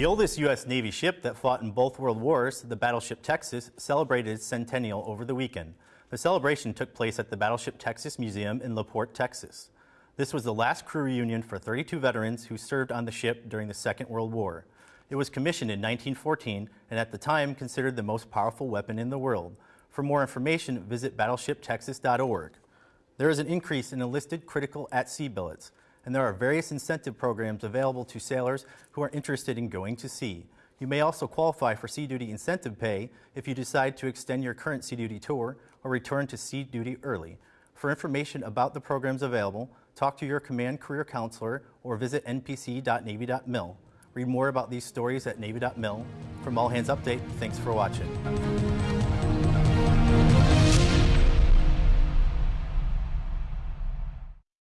The oldest U.S. Navy ship that fought in both World Wars, the Battleship Texas, celebrated its centennial over the weekend. The celebration took place at the Battleship Texas Museum in La Porte, Texas. This was the last crew reunion for 32 veterans who served on the ship during the Second World War. It was commissioned in 1914 and at the time considered the most powerful weapon in the world. For more information, visit battleshiptexas.org. There is an increase in enlisted critical at-sea billets, and there are various incentive programs available to sailors who are interested in going to sea. You may also qualify for Sea Duty incentive pay if you decide to extend your current Sea Duty tour or return to Sea Duty early. For information about the programs available, talk to your Command Career Counselor or visit npc.navy.mil. Read more about these stories at Navy.mil. From All Hands Update, thanks for watching.